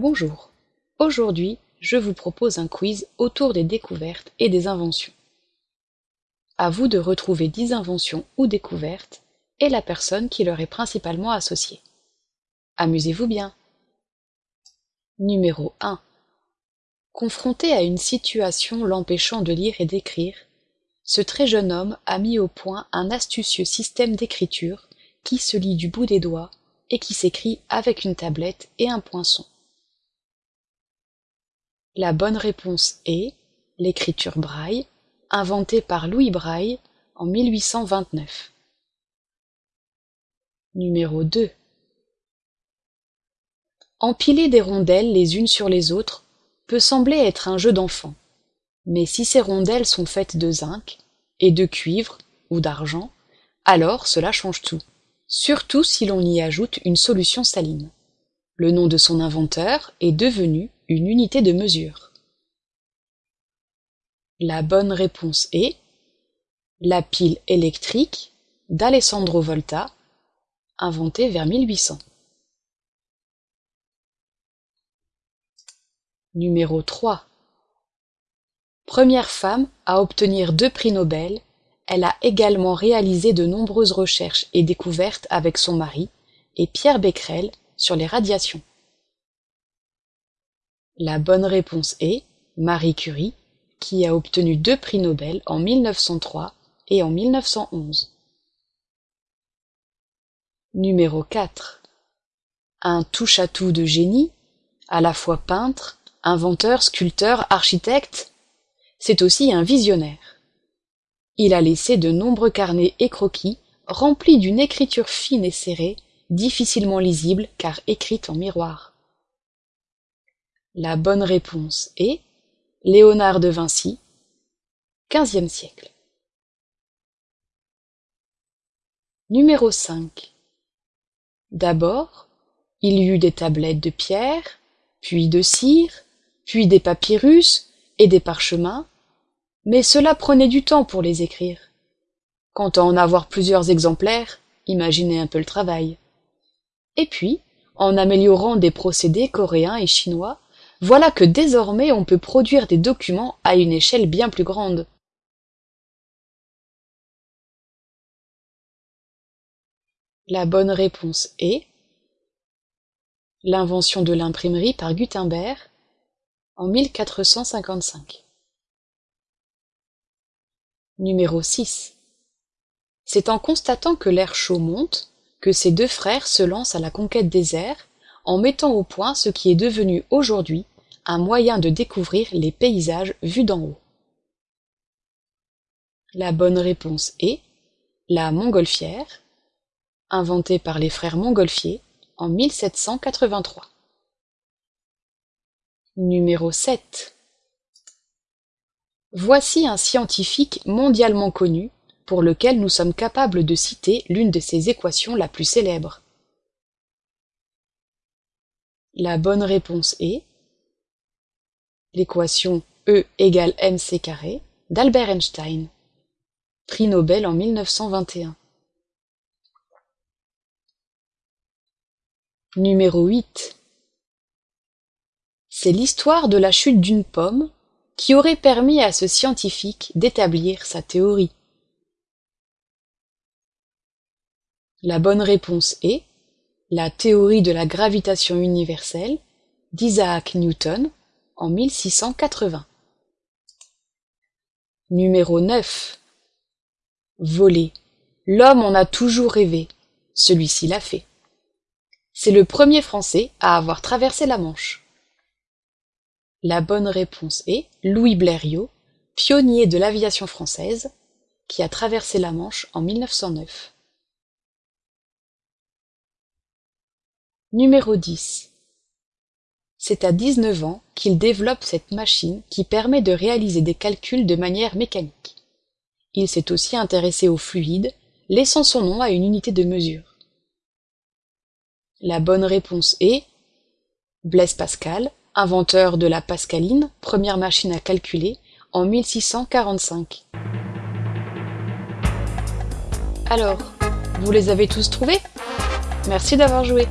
Bonjour. Aujourd'hui, je vous propose un quiz autour des découvertes et des inventions. À vous de retrouver 10 inventions ou découvertes et la personne qui leur est principalement associée. Amusez-vous bien. Numéro 1. Confronté à une situation l'empêchant de lire et d'écrire, ce très jeune homme a mis au point un astucieux système d'écriture qui se lit du bout des doigts et qui s'écrit avec une tablette et un poinçon. La bonne réponse est l'écriture braille, inventée par Louis Braille en 1829. Numéro 2. Empiler des rondelles les unes sur les autres peut sembler être un jeu d'enfant, mais si ces rondelles sont faites de zinc, et de cuivre ou d'argent, alors cela change tout, surtout si l'on y ajoute une solution saline. Le nom de son inventeur est devenu une unité de mesure. La bonne réponse est la pile électrique d'Alessandro Volta, inventée vers 1800. Numéro 3. Première femme à obtenir deux prix Nobel, elle a également réalisé de nombreuses recherches et découvertes avec son mari et Pierre Becquerel sur les radiations. La bonne réponse est Marie Curie, qui a obtenu deux prix Nobel en 1903 et en 1911. Numéro 4. Un touche-à-tout de génie, à la fois peintre, inventeur, sculpteur, architecte, c'est aussi un visionnaire. Il a laissé de nombreux carnets et croquis remplis d'une écriture fine et serrée, difficilement lisible car écrite en miroir. La bonne réponse est Léonard de Vinci, XVe siècle. Numéro 5. D'abord, il y eut des tablettes de pierre, puis de cire, puis des papyrus et des parchemins, mais cela prenait du temps pour les écrire. Quant à en avoir plusieurs exemplaires, imaginez un peu le travail. Et puis, en améliorant des procédés coréens et chinois, voilà que désormais on peut produire des documents à une échelle bien plus grande. La bonne réponse est l'invention de l'imprimerie par Gutenberg en 1455. Numéro 6. C'est en constatant que l'air chaud monte que ces deux frères se lancent à la conquête des airs en mettant au point ce qui est devenu aujourd'hui un moyen de découvrir les paysages vus d'en haut. La bonne réponse est la montgolfière, inventée par les frères Montgolfier en 1783. Numéro 7. Voici un scientifique mondialement connu pour lequel nous sommes capables de citer l'une de ses équations la plus célèbre. La bonne réponse est l'équation E égale mc carré d'Albert Einstein, prix Nobel en 1921. Numéro 8. C'est l'histoire de la chute d'une pomme qui aurait permis à ce scientifique d'établir sa théorie. La bonne réponse est la théorie de la gravitation universelle d'Isaac Newton en 1680. Numéro 9. Voler. L'homme en a toujours rêvé. Celui-ci l'a fait. C'est le premier Français à avoir traversé la Manche. La bonne réponse est Louis Blériot, pionnier de l'aviation française, qui a traversé la Manche en 1909. C'est à 19 ans qu'il développe cette machine qui permet de réaliser des calculs de manière mécanique. Il s'est aussi intéressé aux fluides, laissant son nom à une unité de mesure. La bonne réponse est Blaise Pascal, inventeur de la pascaline, première machine à calculer, en 1645. Alors, vous les avez tous trouvés? Merci d'avoir joué